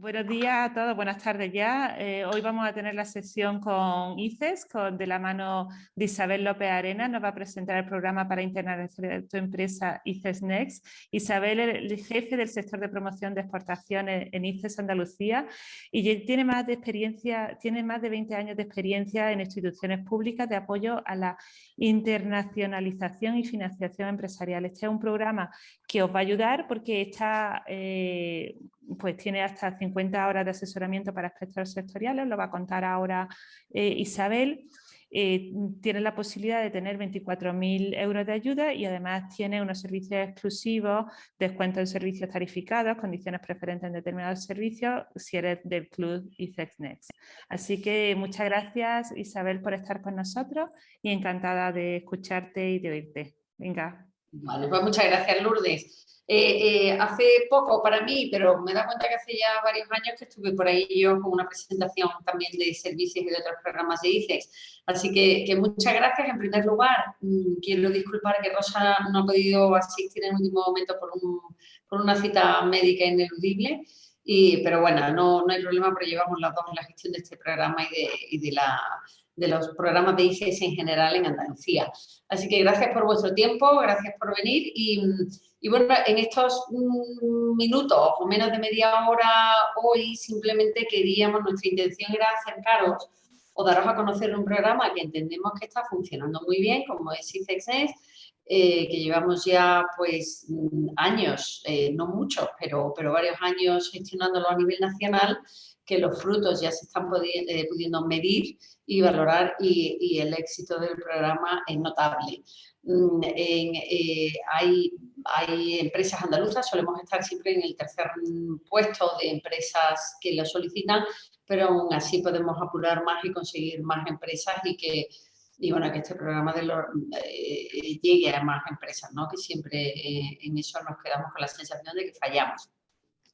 Buenos días a todos, buenas tardes ya. Eh, hoy vamos a tener la sesión con ICES, con, de la mano de Isabel López Arena. Nos va a presentar el programa para internacionalizar tu empresa ICES Next. Isabel es el jefe del sector de promoción de exportaciones en ICES Andalucía y tiene más, de experiencia, tiene más de 20 años de experiencia en instituciones públicas de apoyo a la internacionalización y financiación empresarial. Este es un programa que os va a ayudar porque está... Eh, pues tiene hasta 50 horas de asesoramiento para aspectos sectoriales, lo va a contar ahora eh, Isabel. Eh, tiene la posibilidad de tener 24.000 euros de ayuda y además tiene unos servicios exclusivos, descuento en servicios tarificados, condiciones preferentes en determinados servicios, si eres del club ICEX Next. Así que muchas gracias Isabel por estar con nosotros y encantada de escucharte y de oírte. Venga. Vale, pues muchas gracias Lourdes. Eh, eh, hace poco para mí, pero me da cuenta que hace ya varios años que estuve por ahí yo con una presentación también de servicios y de otros programas de ICEX. Así que, muchas gracias. En primer lugar, mm, quiero disculpar que Rosa no ha podido asistir en el último momento por, por una cita médica ineludible. Y, pero bueno, no, no hay problema porque llevamos las dos en la gestión de este programa y de, y de la de los programas de ICEX en general en Andalucía. Así que gracias por vuestro tiempo, gracias por venir y, y bueno, en estos mm, minutos o menos de media hora hoy simplemente queríamos, nuestra intención era acercaros o daros a conocer un programa que entendemos que está funcionando muy bien, como es ICEXNES, eh, que llevamos ya pues mm, años, eh, no muchos, pero, pero varios años gestionándolo a nivel nacional, que los frutos ya se están eh, pudiendo medir y valorar y, el éxito del programa es notable. Mm, eh, hay, hay, empresas andaluzas, solemos estar siempre en el tercer puesto de empresas que lo solicitan, pero aún así podemos apurar más y conseguir más empresas y que, y bueno, que este programa de eh, llegue a más empresas, ¿no? que siempre eh, en eso nos quedamos con la sensación de que fallamos.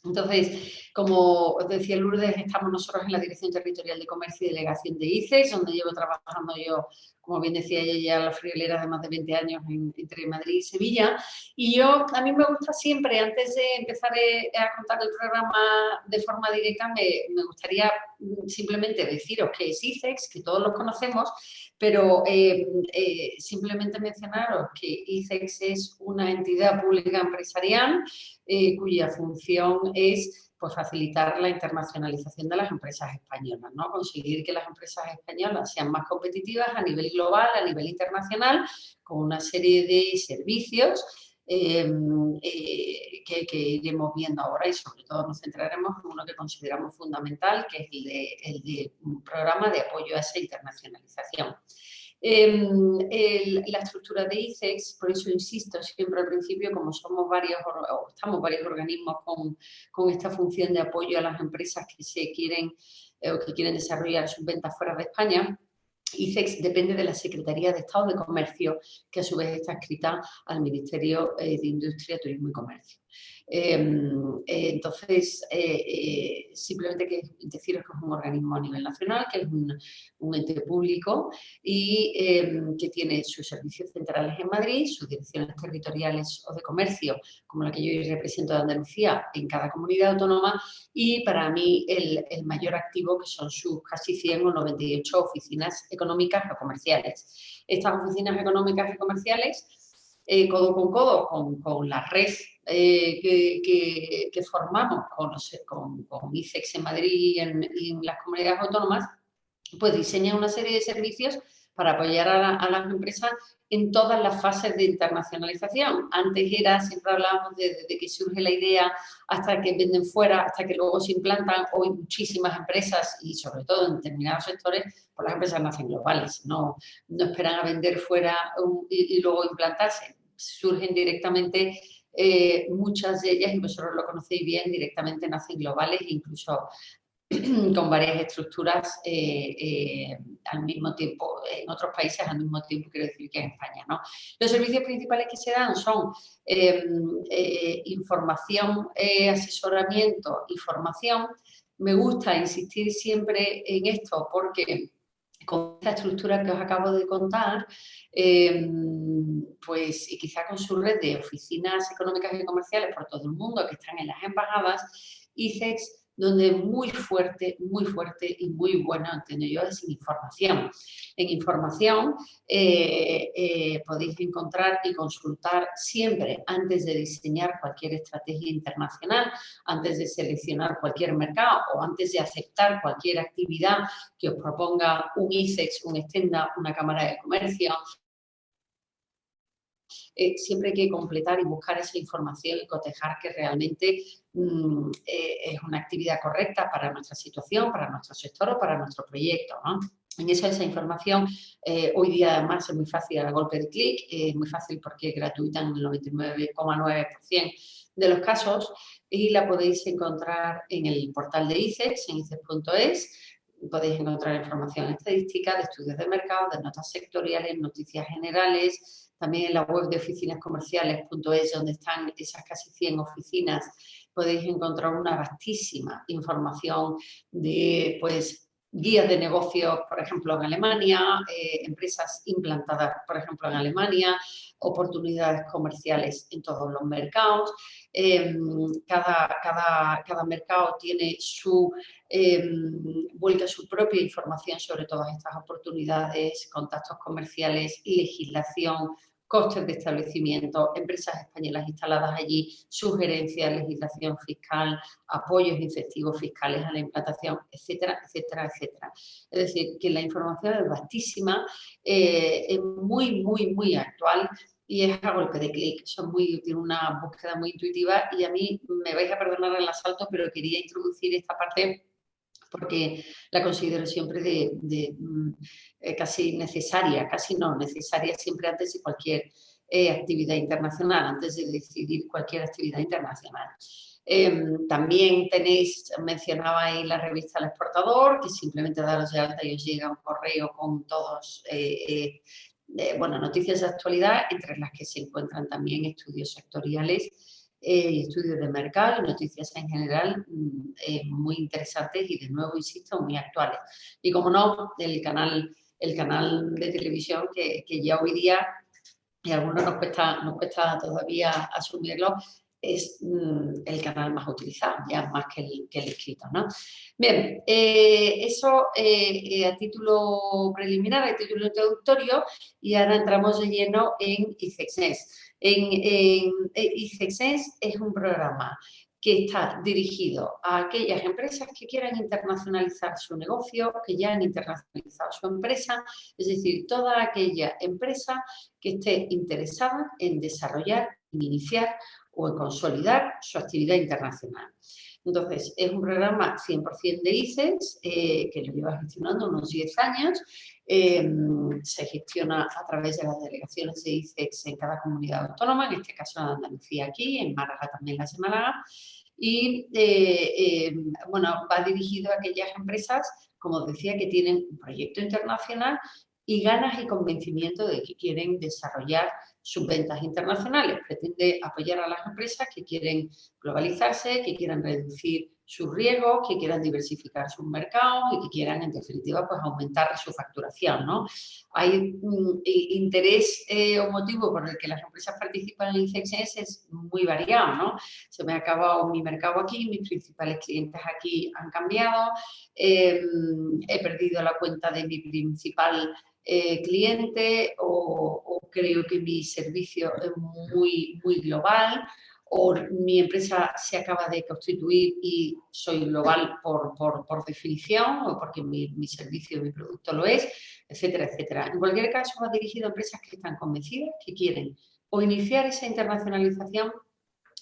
Entonces, como os decía Lourdes, estamos nosotros en la Dirección Territorial de Comercio y Delegación de ICEX, donde llevo trabajando yo, como bien decía ella, ya la friolera de más de 20 años entre Madrid y Sevilla. Y yo, a mí me gusta siempre, antes de empezar eh, a contar el programa de forma directa, me, gustaría mm, simplemente deciros que es ICEX, que todos los conocemos, pero eh, eh, simplemente mencionaros que ICEX es una entidad pública empresarial cuya función es pues, facilitar la internacionalización de las empresas españolas, ¿no? conseguir que las empresas españolas sean más competitivas a nivel global, a nivel internacional, con una serie de servicios Em, eh, que, iremos viendo ahora y sobre todo nos centraremos en uno que consideramos fundamental, que es el de, el de un programa de apoyo a esa internacionalización. Em, la estructura de ICEX, por eso insisto siempre al principio, como somos varios, o estamos varios organismos con, con, esta función de apoyo a las empresas que se quieren eh, o que quieren desarrollar sus ventas fuera de España, ICEX depende de la Secretaría de Estado de Comercio, que a su vez está escrita al Ministerio eh, de Industria, Turismo y Comercio. Em, eh, entonces, eh, simplemente que deciros que es un organismo a nivel nacional, que es un, ente público y em, que tiene sus servicios centrales en Madrid, sus direcciones territoriales o de comercio, como la que yo represento de Andalucía, en cada comunidad autónoma y para mí el, el mayor activo que son sus casi 100 o 98 oficinas económicas o comerciales. Estas oficinas económicas y comerciales eh, codo con codo con, la red eh, que, formamos con, con, con, ICEX en Madrid y en, las comunidades autónomas, pues diseña una serie de servicios para apoyar a, las empresas en todas las fases de internacionalización. Antes era, siempre hablábamos de, que surge la idea hasta que venden fuera, hasta que luego se implantan. Hoy muchísimas empresas y sobre todo en determinados sectores, pues las empresas nacen globales, no, no esperan a vender fuera y, luego implantarse. Surgen directamente eh, muchas de ellas, y vosotros lo conocéis bien, directamente nacen globales e incluso con varias estructuras eh, eh, al mismo tiempo, en otros países al mismo tiempo, quiero decir que en España. ¿no? Los servicios principales que se dan son em, eh, información, asesoramiento y formación. Me gusta insistir siempre en esto porque con esta estructura que os acabo de contar, em, pues y quizá con su red de oficinas económicas y comerciales por todo el mundo que están en las embajadas, ICEX donde muy fuerte, muy fuerte y muy bueno, entiendo yo, es en información. En información eh, eh, podéis encontrar y consultar siempre, antes de diseñar cualquier estrategia internacional, antes de seleccionar cualquier mercado o antes de aceptar cualquier actividad que os proponga un ICEX, un Extenda, una Cámara de Comercio, eh, siempre hay que completar y buscar esa información y cotejar que realmente mm, eh, es una actividad correcta para nuestra situación, para nuestro sector o para nuestro proyecto. En esa, esa información, eh, hoy día además es muy fácil a golpe de clic, es muy fácil porque es gratuita en el 99,9% de los casos y la podéis encontrar en el portal de ICEX, en icex.es, podéis encontrar información estadística, de estudios de mercado, de notas sectoriales, noticias generales, también en la web de oficinascomerciales.es, donde están esas casi 100 oficinas, podéis encontrar una vastísima información de pues, guías de negocios, por ejemplo, en Alemania, eh, empresas implantadas, por ejemplo, en Alemania, oportunidades comerciales en todos los mercados. Em, cada, mercado tiene su, vuelta su propia información sobre todas estas oportunidades, contactos comerciales, legislación, costes de establecimiento, empresas españolas instaladas allí, sugerencias, legislación fiscal, apoyos incentivos fiscales a la implantación, etcétera, etcétera, etcétera. Es decir, que la información es vastísima, eh, es muy, muy, muy actual y es a golpe de clic. Tiene una búsqueda muy intuitiva y a mí me vais a perdonar el asalto, pero quería introducir esta parte porque la considero siempre de, mm, eh, casi necesaria, casi no, necesaria siempre antes de cualquier eh, actividad internacional, antes de decidir cualquier actividad internacional. Em, también tenéis, mencionaba ahí la revista El Exportador, que simplemente daros de alta y os llega un correo con todos, eh, bueno, noticias de actualidad, entre las que se encuentran también estudios sectoriales eh, estudios de mercado y noticias en general mm, eh, muy interesantes y de nuevo, insisto, muy actuales. Y como no, el canal, el canal de televisión que, ya hoy día, y a algunos nos cuesta, nos cuesta todavía asumirlo, es mm, el canal más utilizado, ya más que el, escrito. ¿no? Bien, eh, eso a título preliminar, a título introductorio, y ahora entramos de lleno en ICEXNES. En, es un programa que está dirigido a aquellas empresas que quieran internacionalizar su negocio, que ya han internacionalizado su empresa, es decir, toda aquella empresa que esté interesada en desarrollar, en iniciar o en consolidar su actividad internacional. Entonces, es un programa 100% de ICES, eh, que lo lleva gestionando unos 10 años. Em, se gestiona a través de las delegaciones de ICEX en cada comunidad autónoma, en este caso en Andalucía aquí, en Málaga también la semana. Y eh, em, bueno, va dirigido a aquellas empresas, como decía, que tienen un proyecto internacional y ganas y convencimiento de que quieren desarrollar sus ventas internacionales. Pretende apoyar a las empresas que quieren globalizarse, que quieran reducir sus riesgos, que quieran diversificar sus mercados y que quieran, en definitiva, pues aumentar su facturación, ¿no? Hay un interés eh, o motivo por el que las empresas participan en ICEXS es muy variado, ¿no? Se me ha acabado mi mercado aquí, mis principales clientes aquí han cambiado, em, he perdido la cuenta de mi principal eh, cliente o, creo que mi servicio es muy, muy global o mi empresa se acaba de constituir y soy global por, por, por definición o porque mi, mi, servicio, mi producto lo es, etcétera, etcétera. En cualquier caso, va dirigido a empresas que están convencidas, que quieren o iniciar esa internacionalización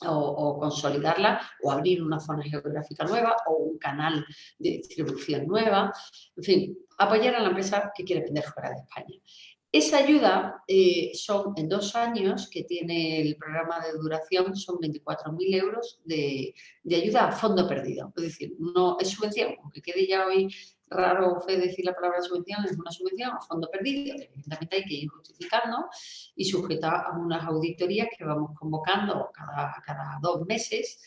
o, consolidarla o abrir una zona geográfica nueva o un canal de distribución nueva, en fin, apoyar a la empresa que quiere vender fuera de España. Esa ayuda eh, son en dos años que tiene el programa de duración, son 24.000 euros de, ayuda a fondo perdido. Es decir, no es subvención, aunque quede ya hoy raro fe decir la palabra subvención, es una subvención a fondo perdido, evidentemente hay que ir justificando y sujeta a unas auditorías que vamos convocando cada, cada dos meses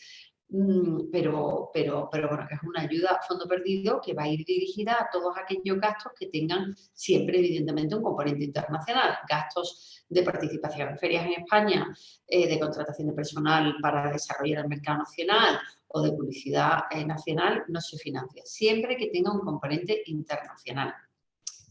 pero, pero, pero bueno, que es una ayuda a fondo perdido que va a ir dirigida a todos aquellos gastos que tengan siempre, evidentemente, un componente internacional. Gastos de participación en ferias en España, eh, de contratación de personal para desarrollar el mercado nacional o de publicidad eh, nacional, no se financia. Siempre que tenga un componente internacional.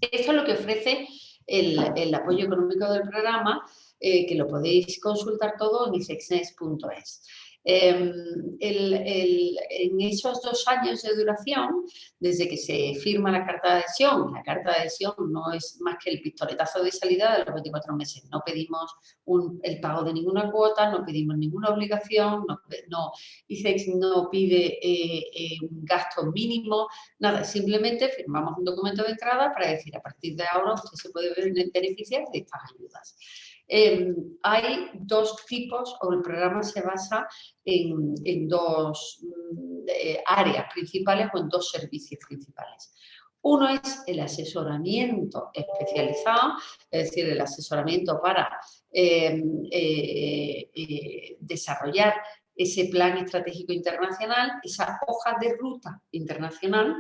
Esto es lo que ofrece el, apoyo económico del programa, eh, que lo podéis consultar todo en isexnes.es. Em, en esos dos años de duración, desde que se firma la carta de adhesión, la carta de adhesión no es más que el pistoletazo de salida de los 24 meses. No pedimos el pago de ninguna cuota, no pedimos ninguna obligación, no, no no pide eh, eh, un gasto mínimo, nada, simplemente firmamos un documento de entrada para decir a partir de ahora usted se puede beneficiar de estas ayudas. Em, hay dos tipos, o el programa se basa en, dos mm, eh, áreas principales o en dos servicios principales. Uno es el asesoramiento especializado, es decir, el asesoramiento para em, eh, eh, desarrollar ese plan estratégico internacional, esa hoja de ruta internacional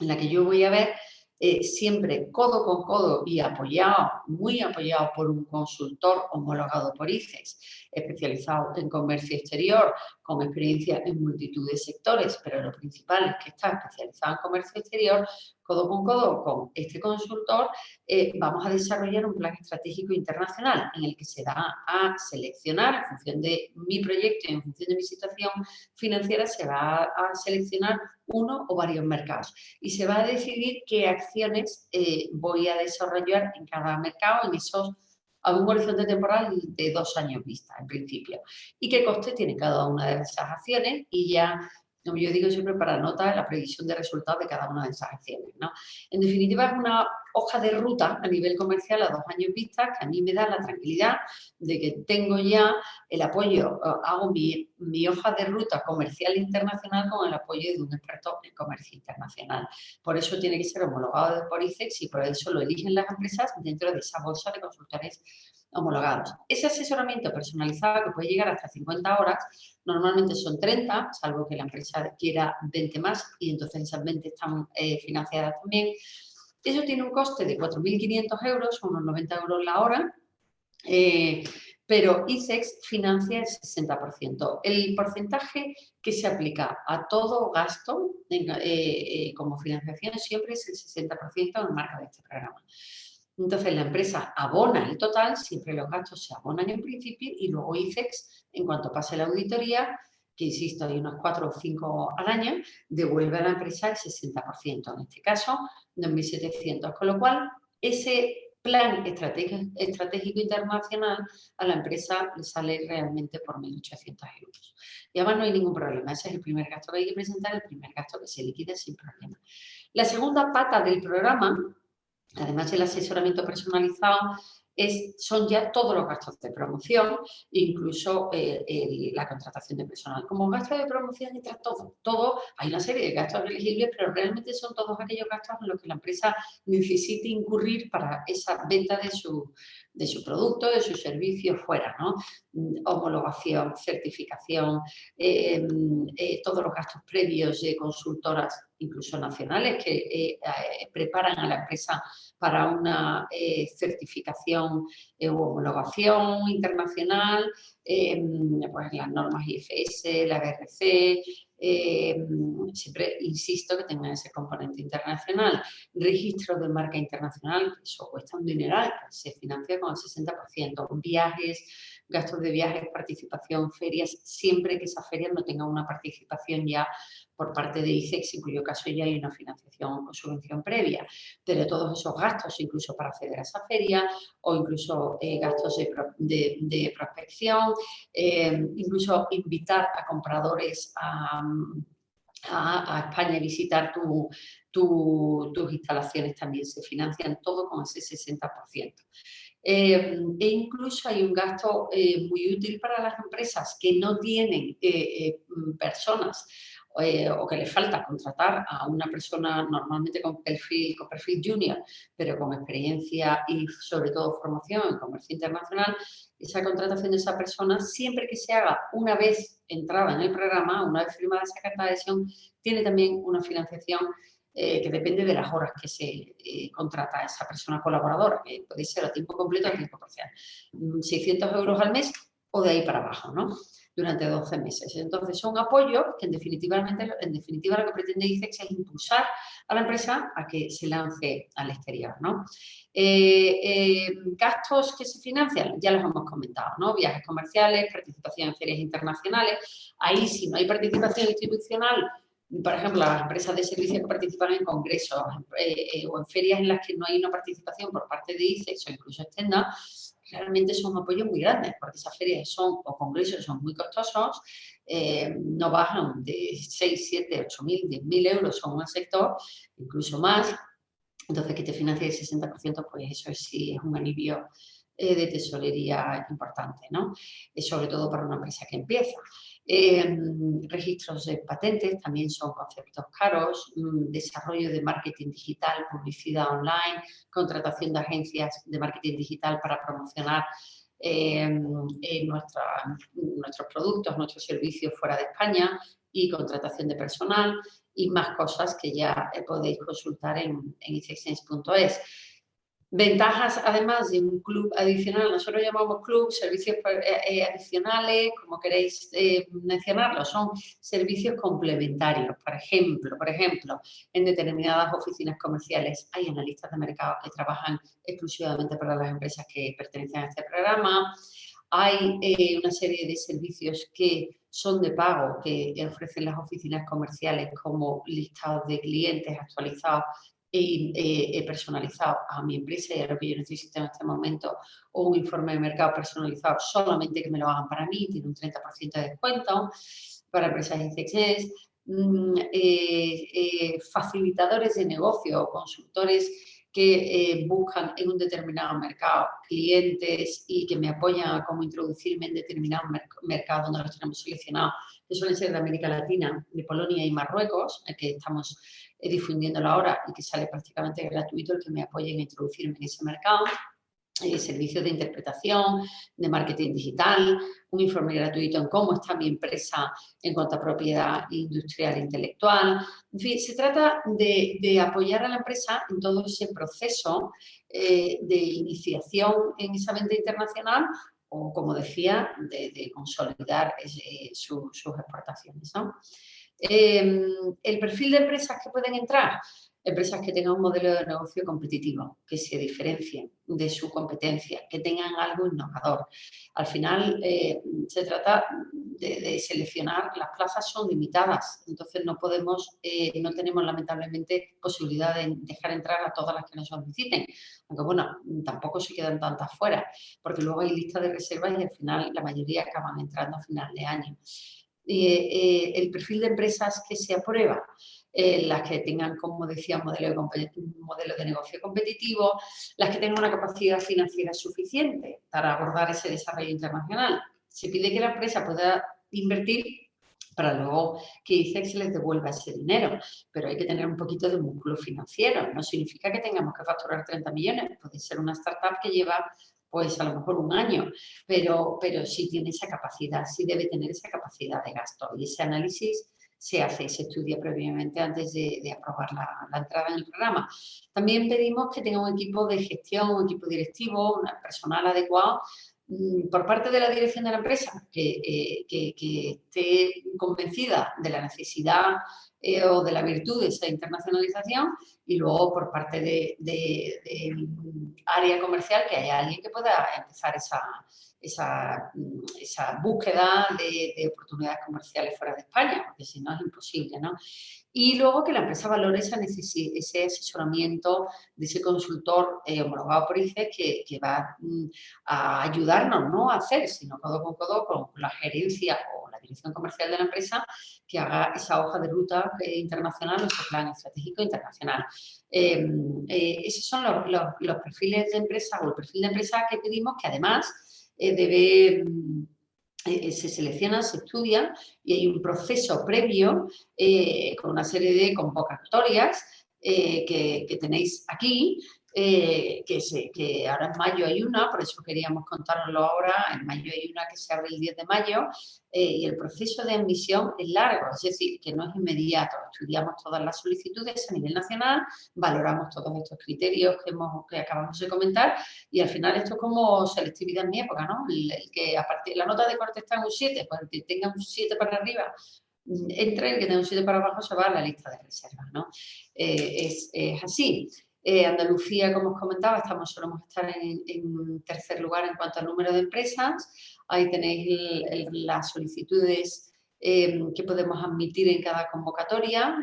en la que yo voy a ver eh, siempre codo con codo y apoyado, muy apoyado por un consultor homologado por ICES, especializado en comercio exterior, con experiencia en multitud de sectores, pero lo principal es que está especializado en comercio exterior, codo con codo con este consultor, eh, vamos a desarrollar un plan estratégico internacional en el que se va a seleccionar, en función de mi proyecto y en función de mi situación financiera, se va a seleccionar uno o varios mercados y se va a decidir qué acciones eh, voy a desarrollar en cada mercado en esos a un horizonte temporal de dos años vista, en principio. Y qué coste tiene cada una de esas acciones y ya como yo digo siempre para anotar la previsión de resultados de cada una de esas acciones. ¿no? En definitiva, es una hoja de ruta a nivel comercial a dos años vista que a mí me da la tranquilidad de que tengo ya el apoyo, eh, hago mi, mi hoja de ruta comercial internacional con el apoyo de un experto en comercio internacional. Por eso tiene que ser homologado por ICEX y por eso lo eligen las empresas dentro de esa bolsa de consultores homologados. Ese asesoramiento personalizado que puede llegar hasta 50 horas, normalmente son 30, salvo que la empresa quiera 20 más y entonces esas 20 están eh, financiadas también. Eso tiene un coste de 4.500 euros, unos 90 euros la hora, eh, pero ICEX financia el 60%. El porcentaje que se aplica a todo gasto eh, como financiación siempre es el 60% en el marco de este programa. Entonces la empresa abona el total, siempre los gastos se abonan en principio y luego ICEX, en cuanto pase la auditoría, que insisto, hay unos 4 o 5 al año, devuelve a la empresa el 60%, en este caso 2.700, con lo cual ese plan estratégico, internacional a la empresa le sale realmente por 1.800 euros. Y además no hay ningún problema, ese es el primer gasto que hay que presentar, el primer gasto que se liquida sin problema. La segunda pata del programa Además del asesoramiento personalizado, es, son ya todos los gastos de promoción, incluso eh, la contratación de personal. Como gasto de promoción entra todo, todo, hay una serie de gastos elegibles, pero realmente son todos aquellos gastos en los que la empresa necesite incurrir para esa venta de su, de su producto, de su servicio fuera, ¿no? Mm, homologación, certificación, eh, eh, todos los gastos previos de consultoras, incluso nacionales, que preparan a la empresa para una certificación o homologación internacional, pues las normas IFS, la BRC, siempre insisto que tengan ese componente internacional. Registro de marca internacional, eso cuesta un dineral, se financia con el 60%. Viajes, gastos de viajes, participación, ferias, siempre que esa feria no tenga una participación ya por parte de ICEX, en cuyo caso ya hay una financiación o subvención previa, pero todos esos gastos, incluso para acceder a esa feria, o incluso eh, gastos de, prospección, eh, incluso invitar a compradores a, España a visitar tus instalaciones también se financian todo con ese 60%. Eh, e incluso hay un gasto muy útil para las empresas que no tienen personas eh, o que le falta contratar a una persona normalmente con perfil, con perfil junior, pero con experiencia y sobre todo formación en comercio internacional, esa contratación de esa persona, siempre que se haga una vez entrada en el programa, una vez firmada esa carta de adhesión, tiene también una financiación eh, que depende de las horas que se eh, contrata a esa persona colaboradora, que puede ser a tiempo completo o a tiempo parcial. 600 mm, euros al mes o de ahí para abajo, ¿no? Durante 12 meses. Entonces, son apoyos que en definitiva, en definitiva lo que pretende ICEX es impulsar a la empresa a que se lance al exterior, ¿no? Eh, gastos que se financian, ya los hemos comentado, ¿no? Viajes comerciales, participación en ferias internacionales. Ahí, si no hay participación institucional, por ejemplo, las empresas de servicios que participan en congresos eh, eh, o en ferias en las que no hay una participación por parte de ICEX o incluso Extenda, realmente son apoyos muy grandes, porque esas ferias son, o congresos son muy costosos, eh, no bajan de 6, 7, 8 mil, 10 mil euros son un sector, incluso más. Entonces, que te financie el 60%, pues eso sí es un alivio de tesorería importante, ¿no? sobre todo para una empresa que empieza. Em, registros de patentes también son conceptos caros, mm, desarrollo de marketing digital, publicidad online, contratación de agencias de marketing digital para promocionar em, nuestros productos, nuestros servicios fuera de España y contratación de personal y más cosas que ya podéis consultar en, en Ventajas, además de un club adicional, nosotros llamamos club, servicios eh, eh, adicionales, como queréis eh, mencionarlo, son servicios complementarios. Por ejemplo, por ejemplo, en determinadas oficinas comerciales hay analistas de mercado que trabajan exclusivamente para las empresas que pertenecen a este programa. Hay una serie de servicios que son de pago que ofrecen las oficinas comerciales como listados de clientes actualizados personalizado a mi empresa y a lo que yo necesito en este momento, o un informe de mercado personalizado solamente que me lo hagan para mí, tiene un 30% de descuento para empresas ICX, mm, eh, eh, facilitadores de negocio, consultores que eh, buscan en un determinado mercado clientes y que me apoyan a cómo introducirme en determinado mercado donde los tenemos seleccionados, suelen ser de América Latina, de Polonia y Marruecos, que estamos eh, difundiéndolo ahora y que sale prácticamente gratuito el que me apoyen a introducirme en ese mercado. Eh, servicios de interpretación, de marketing digital, un informe gratuito en cómo está mi empresa en cuanto a propiedad industrial e intelectual. En fin, se trata de, apoyar a la empresa en todo ese proceso eh, de iniciación en esa venta internacional o, como decía, de, consolidar sus exportaciones. ¿no? Em, el perfil de empresas que pueden entrar, empresas que tengan un modelo de negocio competitivo, que se diferencien de su competencia, que tengan algo innovador. Al final eh, se trata de, seleccionar, las plazas son limitadas, entonces no podemos, eh, no tenemos lamentablemente posibilidad de dejar entrar a todas las que nos soliciten, aunque bueno, tampoco se quedan tantas fuera, porque luego hay lista de reservas y al final la mayoría acaban entrando a final de año. Eh, el perfil de empresas que se aprueba, eh, las que tengan, como decía, un modelo de, negocio competitivo, las que tengan una capacidad financiera suficiente para abordar ese desarrollo internacional. Se pide que la empresa pueda invertir para luego que ICEX les devuelva ese dinero, pero hay que tener un poquito de músculo financiero. No significa que tengamos que facturar 30 millones, puede ser una startup que lleva pues a lo mejor un año, pero, pero sí tiene esa capacidad, sí debe tener esa capacidad de gasto y ese análisis se hace, se estudia previamente antes de, aprobar la, entrada en el programa. También pedimos que tenga un equipo de gestión, un equipo directivo, un personal adecuado mm, por parte de la dirección de la empresa, que, eh, que esté convencida de la necesidad eh, o de la virtud de esa internacionalización y luego por parte de, área comercial que haya alguien que pueda empezar esa, esa, esa búsqueda de, oportunidades comerciales fuera de España, porque si no es imposible, ¿no? Y luego que la empresa valore esa ese asesoramiento de ese consultor eh, homologado por ICE que, que va mm, a ayudarnos ¿no? a hacer, sino codo con codo con la gerencia o comercial de la empresa que haga esa hoja de ruta eh, internacional, nuestro plan estratégico internacional. Em, eh, esos son los, los, los perfiles de empresa o el perfil de empresa que pedimos que además eh, debe, eh, se selecciona, se estudia y hay un proceso previo con una serie de convocatorias que, que, tenéis aquí eh, que, que, ahora en mayo hay una, por eso queríamos contároslo ahora, en mayo hay una que se abre el 10 de mayo eh, y el proceso de admisión es largo, es decir, que no es inmediato, estudiamos todas las solicitudes a nivel nacional, valoramos todos estos criterios que, hemos, que acabamos de comentar y al final esto es como selectividad en mi época, ¿no? El, que a partir, la nota de corte está en un 7, pues el que tenga un 7 para arriba mm, entra el que tenga un 7 para abajo se va a la lista de reservas, ¿no? Eh, es, es así. Eh, Andalucía, como os comentaba, estamos, solemos estar en, tercer lugar en cuanto al número de empresas. Ahí tenéis las solicitudes em, que podemos admitir en cada convocatoria.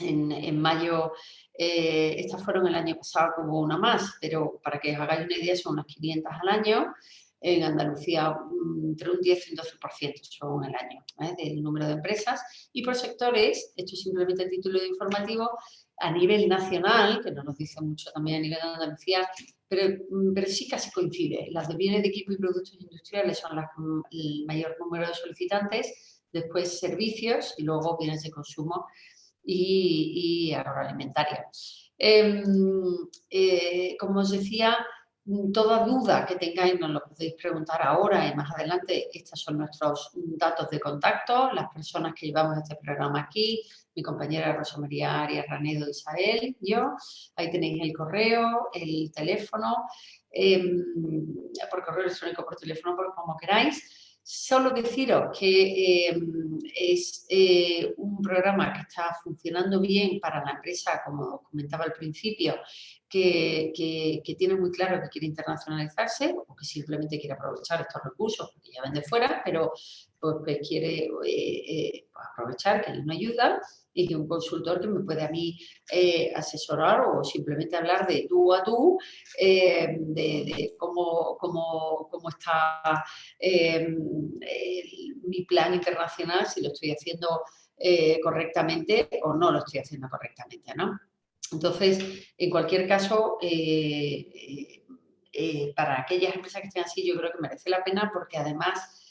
En, mayo, eh, estas fueron el año pasado como una más, pero para que os hagáis una idea son unas 500 al año. En Andalucía mm, entre un 10 y un 12% son el año ¿eh? del número de empresas. Y por sectores, esto es simplemente el título informativo, a nivel nacional, que no nos dice mucho también a nivel de Andalucía, pero, mm, pero sí casi coincide. Las de bienes de equipo y productos industriales son mm, el mayor número de solicitantes, después servicios y luego bienes de consumo y, y agroalimentaria. Em, eh, como os decía, Toda duda que tengáis nos lo podéis preguntar ahora y más adelante. Estos son nuestros datos de contacto, las personas que llevamos este programa aquí, mi compañera Rosa María Arias Ranedo Isabel, yo. Ahí tenéis el correo, el teléfono, em, por correo electrónico, por teléfono, por como queráis. Solo deciros que em, es eh, un programa que está funcionando bien para la empresa, como comentaba al principio, que, tiene muy claro que quiere internacionalizarse o que simplemente quiere aprovechar estos recursos porque ya ven de fuera, pero pues, quiere eh, eh, aprovechar que hay una ayuda y que un consultor que me puede a mí eh, asesorar o simplemente hablar de tú a tú, de, cómo, cómo, cómo, está mi plan internacional, si lo estoy haciendo correctamente o no lo estoy haciendo correctamente, ¿no? Entonces, en cualquier caso, para aquellas empresas que estén así, yo creo que merece la pena porque además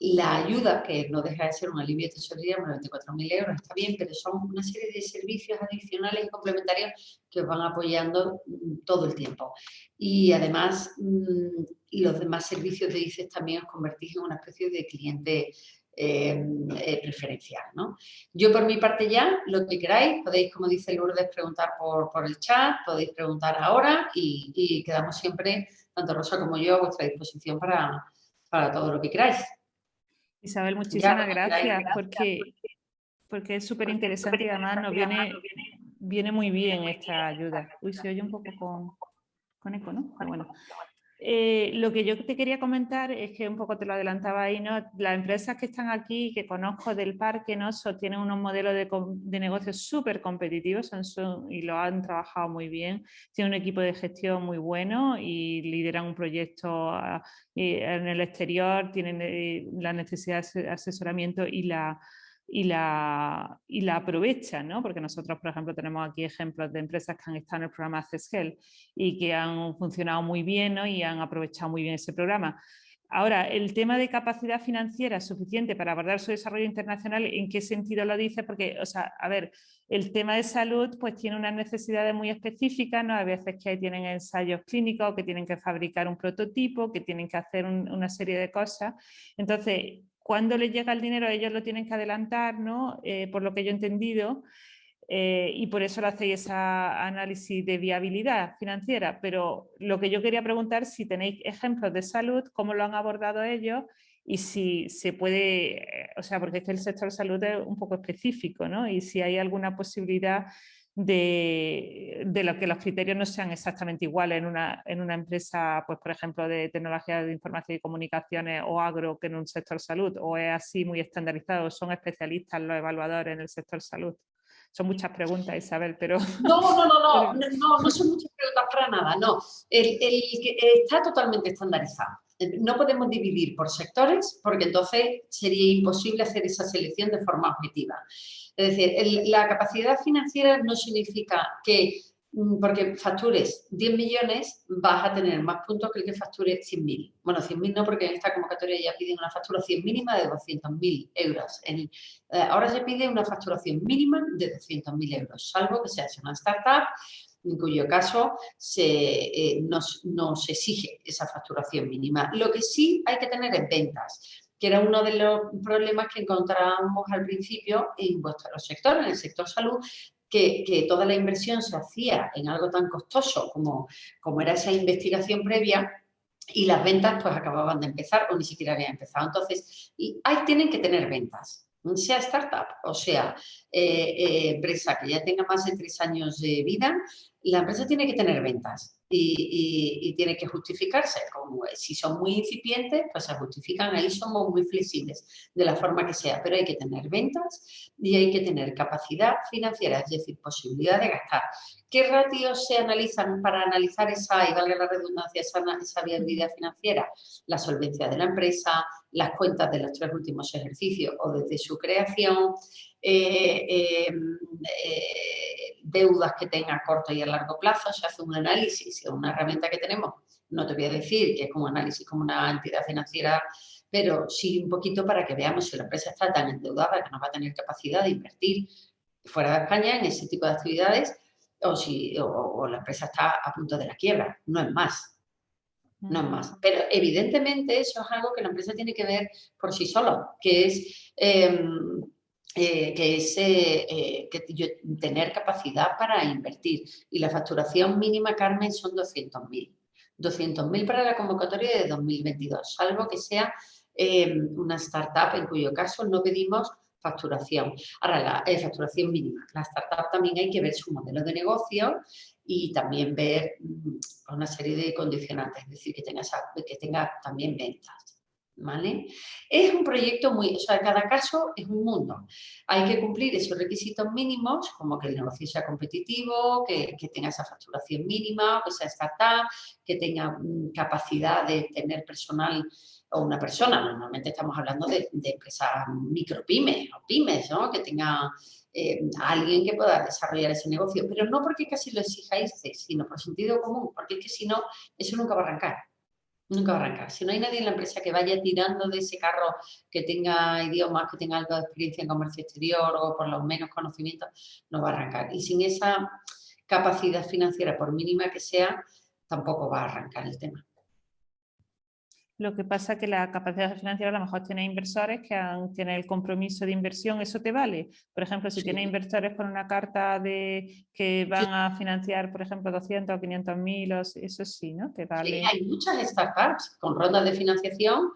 la ayuda, que no deja de ser un alivio de tesorería, 94.000 euros, está bien, pero son una serie de servicios adicionales y complementarios que os van apoyando mm, todo el tiempo. Y además, mm, los demás servicios de ICES también os convertís en una especie de cliente eh, eh, preferencial. ¿no? Yo por mi parte ya, lo que queráis, podéis, como dice Lourdes, preguntar por, por el chat, podéis preguntar ahora y, y, quedamos siempre, tanto Rosa como yo, a vuestra disposición para, para todo lo que queráis. Isabel, muchísimas gracias, porque, porque es súper interesante y además nos viene, viene muy bien esta ayuda. Uy, se oye un poco con, con eco, ¿no? bueno. Eh, lo que yo te quería comentar es que un poco te lo adelantaba ahí, ¿no? Las empresas que están aquí, que conozco del parque, ¿no? tienen unos modelos de, de negocios súper competitivos y lo han trabajado muy bien. Tienen un equipo de gestión muy bueno y lideran un proyecto ah, en el exterior, tienen eh, la necesidad de asesoramiento y la y la, y la aprovechan, ¿no? porque nosotros, por ejemplo, tenemos aquí ejemplos de empresas que han estado en el programa Access y que han funcionado muy bien ¿no? y han aprovechado muy bien ese programa. Ahora, el tema de capacidad financiera suficiente para abordar su desarrollo internacional, ¿en qué sentido lo dice? Porque, o sea, a ver, el tema de salud pues tiene unas necesidades muy específicas, ¿no? Hay veces que tienen ensayos clínicos, que tienen que fabricar un prototipo, que tienen que hacer una serie de cosas. Entonces, cuando les llega el dinero ellos lo tienen que adelantar, ¿no? Eh, por lo que yo he entendido, eh, y por eso lo hacéis ese análisis de viabilidad financiera. Pero lo que yo quería preguntar, si tenéis ejemplos de salud, cómo lo han abordado ellos y si se puede, eh, o sea, porque es que el sector salud es un poco específico, ¿no? Y si hay alguna posibilidad de, de, lo que los criterios no sean exactamente iguales en una, en una empresa, pues por ejemplo, de tecnología de información y comunicaciones o agro que en un sector salud, o es así muy estandarizado, son especialistas los evaluadores en el sector salud. Son muchas preguntas, Isabel, pero... No, no, no, no, no, no, son muchas preguntas para nada, no. El, el, está totalmente estandarizado. No podemos dividir por sectores porque entonces sería imposible hacer esa selección de forma objetiva. Es decir, la capacidad financiera no significa que Mm, porque factures 10 millones, vas a tener más puntos que el que facture 100.000. Bueno, 100.000 no, porque en esta convocatoria ya piden una facturación mínima de 200.000 euros. Eh, ahora se pide una facturación mínima de 200.000 euros, salvo que sea una startup, en cuyo caso se, eh, no, se exige esa facturación mínima. Lo que sí hay que tener es ventas que era uno de los problemas que encontrábamos al principio en vuestro sector, en el sector salud, que, toda la inversión se hacía en algo tan costoso como, como era esa investigación previa y las ventas pues acababan de empezar o ni siquiera habían empezado. Entonces, y ahí tienen que tener ventas, sea startup o sea eh, eh, empresa que ya tenga más de tres años de vida, la empresa tiene que tener ventas y, tiene que justificarse. Como si son muy incipientes, pues se justifican, ahí somos muy flexibles de la forma que sea, pero hay que tener ventas y hay que tener capacidad financiera, es decir, posibilidad de gastar. ¿Qué ratios se analizan para analizar esa, y valga la redundancia, esa, esa viabilidad financiera? La solvencia de la empresa, las cuentas de los tres últimos ejercicios o desde su creación, eh, eh, eh, deudas que tenga a corto y a largo plazo, se hace un análisis, es una herramienta que tenemos, no te voy a decir que es como análisis como una entidad financiera, pero sí un poquito para que veamos si la empresa está tan endeudada que no va a tener capacidad de invertir fuera de España en ese tipo de actividades o si o la empresa está a punto de la quiebra, no es más. No más. Pero evidentemente eso es algo que la empresa tiene que ver por sí sola, que es, em, eh, que es eh, eh, que tener capacidad para invertir. Y la facturación mínima, Carmen, son 200.000. 200.000 para la convocatoria de 2022, salvo que sea em, una startup en cuyo caso no pedimos facturación. Ahora, la facturación mínima. La startup también hay que ver su modelo de negocio y también ver mm, una serie de condicionantes, es decir, que tenga, que tenga también ventas. ¿Vale? Es un proyecto muy, o sea, cada caso es un mundo. Hay que cumplir esos requisitos mínimos, como que el negocio sea competitivo, que, tenga esa facturación mínima, que sea startup, que tenga mm, capacidad de tener personal o una persona, normalmente estamos hablando de, de empresas micropymes o pymes, ¿no? que tenga eh, alguien que pueda desarrollar ese negocio, pero no porque casi lo exijáis, sino por sentido común, porque es que si no, eso nunca va a arrancar. Nunca va a arrancar. Si no hay nadie en la empresa que vaya tirando de ese carro, que tenga idiomas, que tenga algo de experiencia en comercio exterior o por lo menos conocimientos, no va a arrancar. Y sin esa capacidad financiera, por mínima que sea, tampoco va a arrancar el tema. Lo que pasa es que la capacidad financiera a lo mejor tiene inversores que han, tienen el compromiso de inversión, ¿eso te vale? Por ejemplo, si tiene inversores con una carta de que van a financiar, por ejemplo, 200 o 500 mil, eso sí, ¿no? Te vale. Sí, hay muchas startups con rondas de financiación,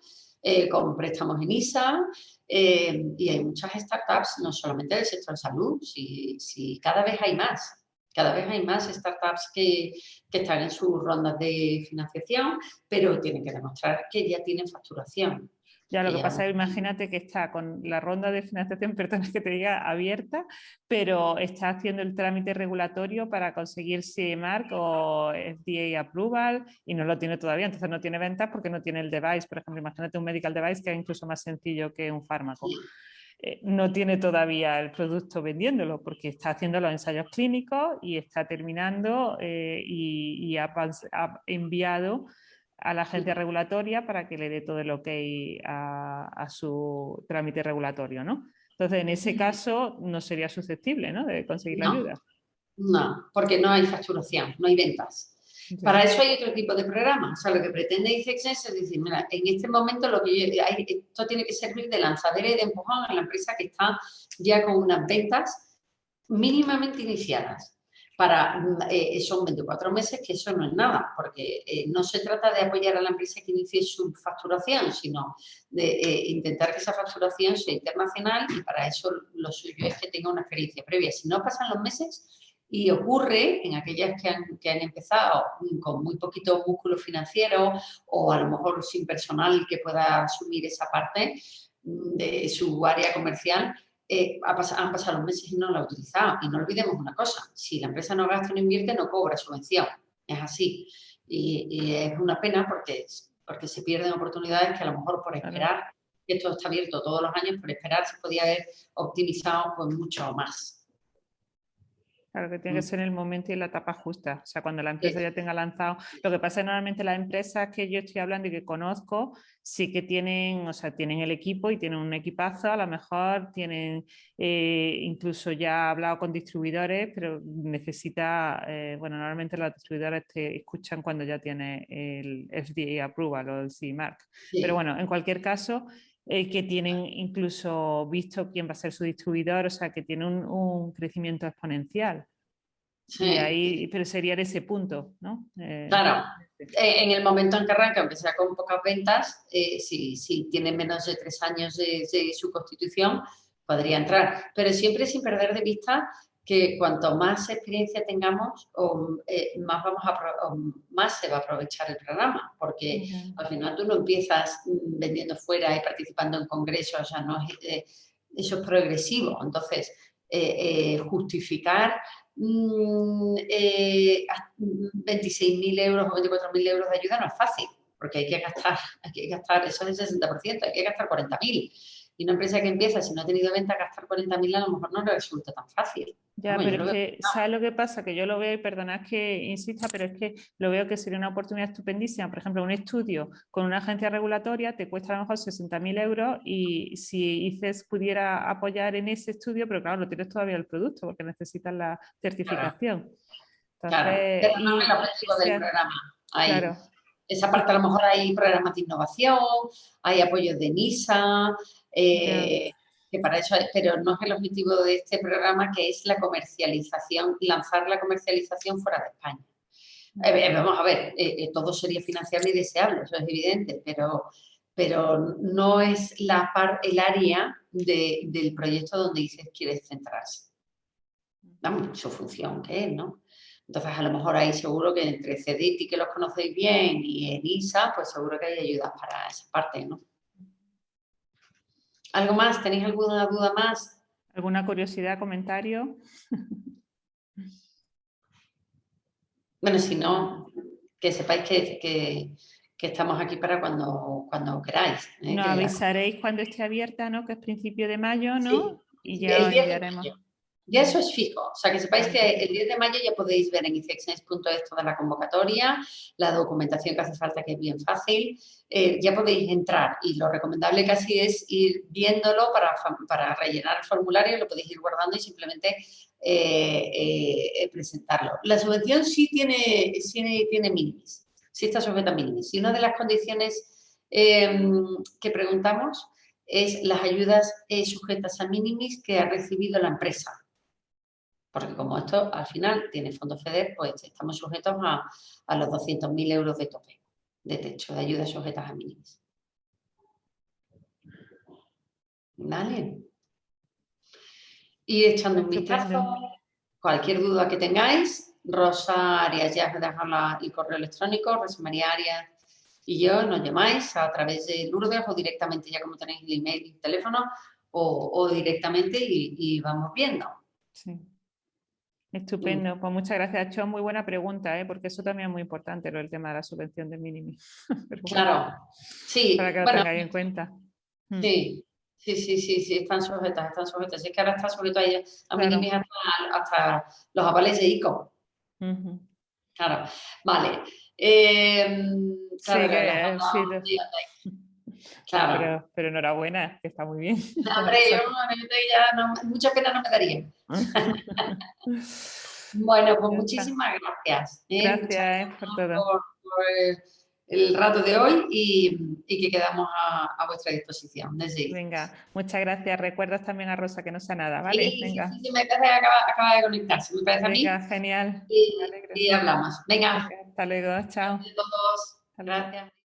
eh, con préstamos en ISA, eh, y hay muchas startups, no solamente del sector salud, si, si cada vez hay más. Cada vez hay más startups que, están en sus rondas de financiación, pero tienen que demostrar que ya tienen facturación. Ya lo que pasa es, imagínate que está con la ronda de financiación, perdón que te diga, abierta, pero está haciendo el trámite regulatorio para conseguir CE Mark o FDA Approval y no lo tiene todavía, entonces no tiene ventas porque no tiene el device. Por ejemplo, imagínate un medical device que es incluso más sencillo que un fármaco. Eh, no tiene todavía el producto vendiéndolo porque está haciendo los ensayos clínicos y está terminando eh, y, ha, enviado a la agencia regulatoria para que le dé todo el ok a, su trámite regulatorio, ¿no? Entonces, en ese caso, no sería susceptible ¿no? de conseguir la ayuda. No, porque no hay facturación, no hay ventas. Para eso hay otro tipo de programas. O sea, lo que pretende ICEX es decir, mira, en este momento lo que hay, esto tiene que servir de lanzadera y de empujón a la empresa que está ya con unas ventas mínimamente iniciadas. Para, eh, son 24 meses, que eso no es nada, porque eh, no se trata de apoyar a la empresa que inicie su facturación, sino de eh, intentar que esa facturación sea internacional y para eso lo suyo es que tenga una experiencia previa. Si no pasan los meses, y ocurre en aquellas que han, que han, empezado con muy poquito músculo financiero o a lo mejor sin personal que pueda asumir esa parte de su área comercial, eh, han pasado los meses y no lo ha utilizado. Y no olvidemos una cosa, si la empresa no gasta, no invierte, no cobra subvención. Es así. Y, es una pena porque, porque se pierden oportunidades que a lo mejor por esperar, y esto está abierto todos los años, por esperar se podía haber optimizado pues mucho más. Claro que tiene que mm. ser en el momento y en la etapa justa, o sea, cuando la empresa ya tenga lanzado. Lo que pasa es que normalmente las empresas que yo estoy hablando y que conozco, sí que tienen, o sea, tienen el equipo y tienen un equipazo, a lo mejor tienen, eh, incluso ya ha hablado con distribuidores, pero necesita, eh, bueno, normalmente los distribuidores te escuchan cuando ya tiene el FDA approval o el CE-Mark. Pero bueno, en cualquier caso, eh, que tienen incluso visto quién va a ser su distribuidor, o sea, que tiene un, crecimiento exponencial. Sí. ahí, pero sería en ese punto, ¿no? Eh, claro, eh, en el momento en que arranca, aunque sea con pocas ventas, si, si, tiene menos de tres años de, de, su constitución, podría entrar. Pero siempre sin perder de vista que cuanto más experiencia tengamos, eh, más, vamos a, más se va a aprovechar el programa, porque al final tú no empiezas mm, vendiendo fuera y participando en congresos, o sea, no eh, eso es progresivo. Entonces, eh, justificar 26.000 mm, euros o 24.000 euros de ayuda no es fácil, porque hay que gastar, hay que gastar, eso es el 60%, hay que gastar 40.000 y una empresa que empieza, si no ha tenido venta, gastar 40.000 a lo mejor no le resulta tan fácil. Ya, pero es que, ¿sabes lo que pasa? Que yo lo veo, y perdonad que insista, pero es que lo veo que sería una oportunidad estupendísima. Por ejemplo, un estudio con una agencia regulatoria te cuesta a lo mejor 60.000 euros y si ICES pudiera apoyar en ese estudio, pero claro, no tienes todavía el producto porque necesitas la certificación. Claro, pero no es el objetivo del programa. Claro. Esa parte a lo mejor hay programas de innovación, hay apoyos de NISA, eh, que para eso, pero no es el objetivo de este programa, que es la comercialización, lanzar la comercialización fuera de España. Eh, eh, vamos a ver, todo sería financiable y deseable, eso es evidente, pero, pero no es la el área del proyecto donde dices quieres centrarse. Vamos, su función que es, ¿no? Entonces, a lo mejor ahí seguro que entre CEDIT que los conocéis bien y ENISA, pues seguro que hay ayudas para esa parte, ¿no? ¿Algo más? ¿Tenéis alguna duda más? ¿Alguna curiosidad, comentario? bueno, si no, que sepáis que, estamos aquí para cuando, cuando queráis. ¿eh? Nos avisaréis cuando esté abierta, ¿no? Que es principio de mayo, ¿no? Y ya os enviaremos. Ya eso es fijo, o sea que sepáis que el 10 de mayo ya podéis ver en icexnex.es toda la convocatoria, la documentación que hace falta que es bien fácil, eh, ya podéis entrar y lo recomendable casi es ir viéndolo para, para rellenar el formulario, lo podéis ir guardando y simplemente eh, eh, presentarlo. La subvención sí tiene, sí tiene minimis, sí está sujeta a minimis y una de las condiciones que preguntamos es las ayudas sujetas a minimis que ha recibido la empresa. Porque como esto al final tiene fondo FEDER, pues estamos sujetos a, los 200.000 euros de tope, de techo, de ayudas sujetas a mínimos. ¿Vale? Y echando un vistazo, cualquier duda que tengáis, Rosa Arias, ya os dejar el correo electrónico, Rosa María Arias y yo, nos llamáis a través de Lourdes o directamente, ya como tenéis el email y el teléfono, o, directamente y, y, vamos viendo. Sí. Estupendo, pues muchas gracias, Cho. Muy buena pregunta, ¿eh? porque eso también es muy importante, lo del tema de la subvención de mínimo. claro, sí. Para que lo tengáis en cuenta. Mm. Sí, sí, sí, sí, sí, están sujetas, están sujetas. es que ahora está sujeto a, a hasta, los avales de ICO. Claro, vale. Eh, claro, sí, Claro. Pero, pero, enhorabuena, que está muy bien. hombre, yo, ya no, mucha pena no me daría. bueno, pues muchísimas gracias. ¿eh? Gracias eh, por todo. Por, el rato de hoy y, y que quedamos a, a, vuestra disposición. Desde Venga, muchas gracias. Recuerdas también a Rosa que no sea nada, ¿vale? Sí, Venga. Sí, sí, me parece que acaba, acaba, de conectarse, me parece Venga, a mí. genial. Y, y hablamos. Venga. Hasta luego, chao. todos. Gracias.